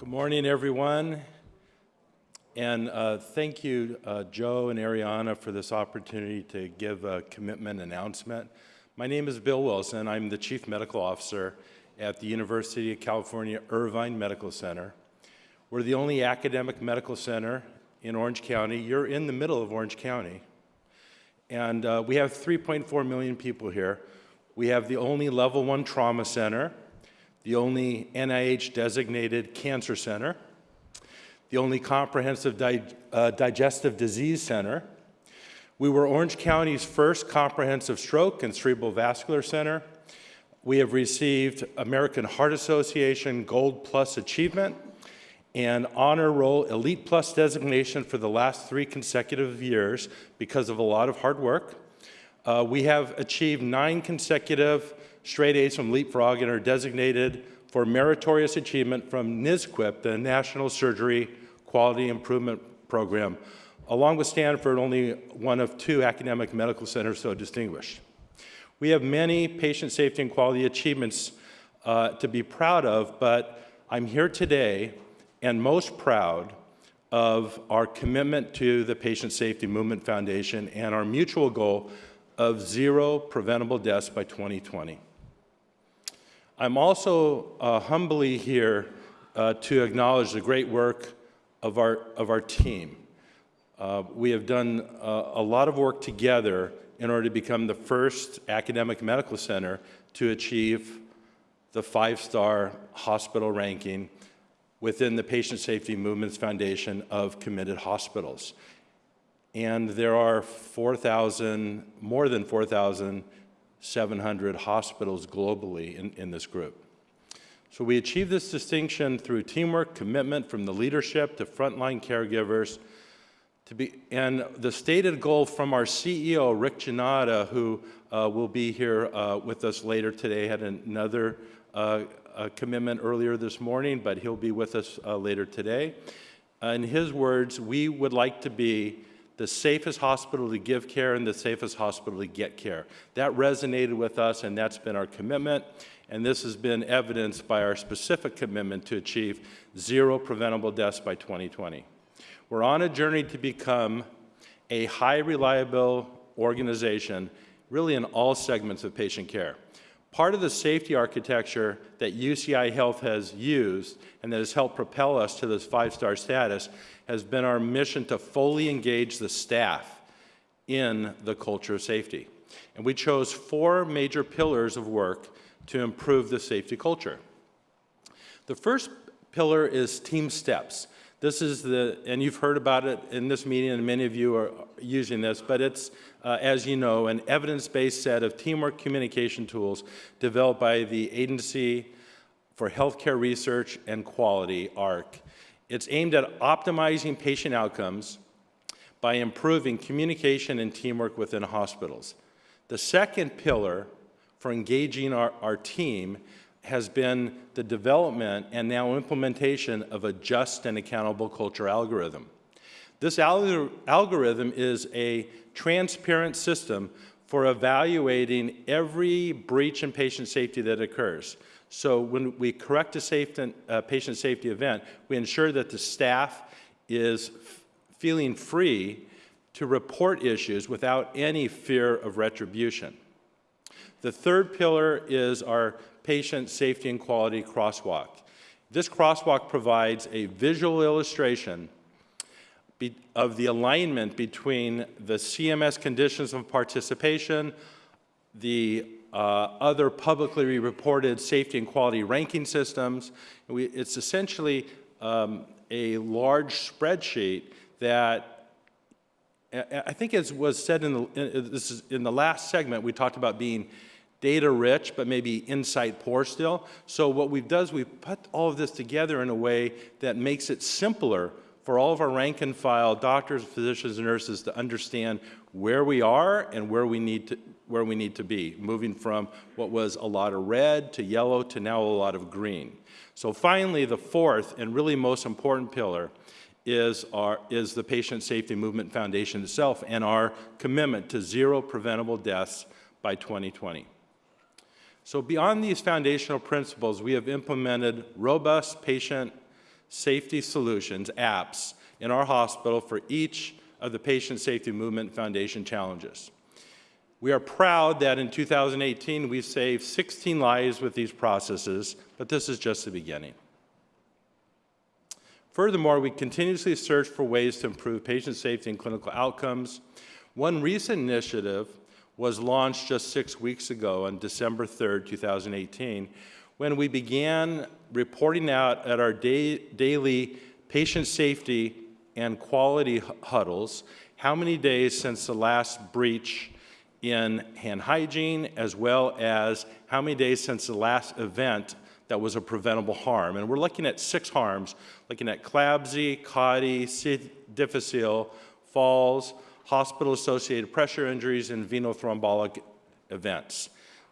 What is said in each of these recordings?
Good morning, everyone. And uh, thank you, uh, Joe and Ariana, for this opportunity to give a commitment announcement. My name is Bill Wilson. I'm the Chief Medical Officer at the University of California Irvine Medical Center. We're the only academic medical center in Orange County. You're in the middle of Orange County. And uh, we have 3.4 million people here. We have the only level one trauma center, the only NIH designated cancer center, the only comprehensive di uh, digestive disease center. We were Orange County's first comprehensive stroke and cerebral vascular center. We have received American Heart Association Gold Plus Achievement and Honor Roll Elite Plus designation for the last three consecutive years because of a lot of hard work. Uh, we have achieved nine consecutive straight A's from Leapfrog and are designated for meritorious achievement from NSQIP, the National Surgery Quality Improvement Program, along with Stanford, only one of two academic medical centers so distinguished. We have many patient safety and quality achievements uh, to be proud of, but I'm here today and most proud of our commitment to the Patient Safety Movement Foundation and our mutual goal of zero preventable deaths by 2020. I'm also uh, humbly here uh, to acknowledge the great work of our, of our team. Uh, we have done uh, a lot of work together in order to become the first academic medical center to achieve the five-star hospital ranking within the Patient Safety Movements Foundation of committed hospitals. And there are 4,000, more than 4,700 hospitals globally in, in this group. So we achieve this distinction through teamwork, commitment from the leadership to frontline caregivers, to be, and the stated goal from our CEO, Rick Gannotta, who uh, will be here uh, with us later today, had another uh, commitment earlier this morning, but he'll be with us uh, later today. in his words, we would like to be the safest hospital to give care and the safest hospital to get care. That resonated with us and that's been our commitment and this has been evidenced by our specific commitment to achieve zero preventable deaths by 2020. We're on a journey to become a high reliable organization really in all segments of patient care. Part of the safety architecture that UCI Health has used and that has helped propel us to this five-star status has been our mission to fully engage the staff in the culture of safety. And we chose four major pillars of work to improve the safety culture. The first pillar is TeamSTEPPS. This is the, and you've heard about it in this meeting, and many of you are using this, but it's, uh, as you know, an evidence-based set of teamwork communication tools developed by the Agency for Healthcare Research and Quality, AHRQ. It's aimed at optimizing patient outcomes by improving communication and teamwork within hospitals. The second pillar for engaging our, our team has been the development and now implementation of a just and accountable culture algorithm. This alg algorithm is a transparent system for evaluating every breach in patient safety that occurs. So when we correct a uh, patient safety event, we ensure that the staff is feeling free to report issues without any fear of retribution. The third pillar is our patient safety and quality crosswalk. This crosswalk provides a visual illustration of the alignment between the CMS conditions of participation, the uh, other publicly reported safety and quality ranking systems. We, it's essentially um, a large spreadsheet that I think as was said in the, uh, this is in the last segment, we talked about being data rich, but maybe insight poor still. So what we've done is we've put all of this together in a way that makes it simpler for all of our rank and file doctors, physicians, and nurses to understand where we are and where we need to, where we need to be, moving from what was a lot of red to yellow to now a lot of green. So finally, the fourth and really most important pillar is, our, is the Patient Safety Movement Foundation itself and our commitment to zero preventable deaths by 2020. So beyond these foundational principles, we have implemented robust patient safety solutions, apps, in our hospital for each of the Patient Safety Movement Foundation challenges. We are proud that in 2018 we saved 16 lives with these processes, but this is just the beginning. Furthermore, we continuously search for ways to improve patient safety and clinical outcomes. One recent initiative was launched just six weeks ago on December 3rd, 2018, when we began reporting out at our day, daily patient safety and quality huddles how many days since the last breach in hand hygiene, as well as how many days since the last event that was a preventable harm. And we're looking at six harms, looking at CLABSI, CAUTI, C. difficile, falls, hospital-associated pressure injuries, and venothrombotic events.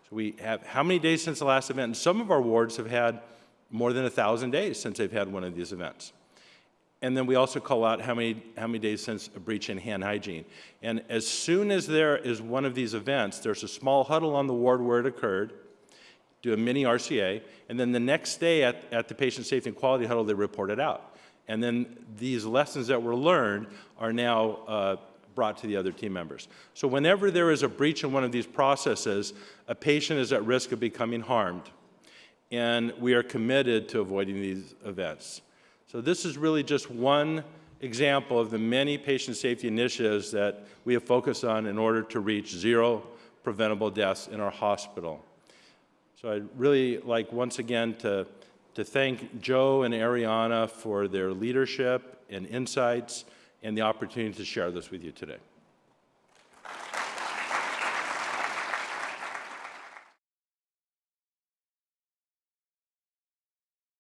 So we have how many days since the last event? And some of our wards have had more than 1,000 days since they've had one of these events. And then we also call out how many, how many days since a breach in hand hygiene. And as soon as there is one of these events, there's a small huddle on the ward where it occurred, do a mini RCA, and then the next day at, at the patient safety and quality huddle, they report it out. And then these lessons that were learned are now uh, brought to the other team members. So whenever there is a breach in one of these processes, a patient is at risk of becoming harmed. And we are committed to avoiding these events. So this is really just one example of the many patient safety initiatives that we have focused on in order to reach zero preventable deaths in our hospital. So I'd really like once again to, to thank Joe and Ariana for their leadership and insights and the opportunity to share this with you today.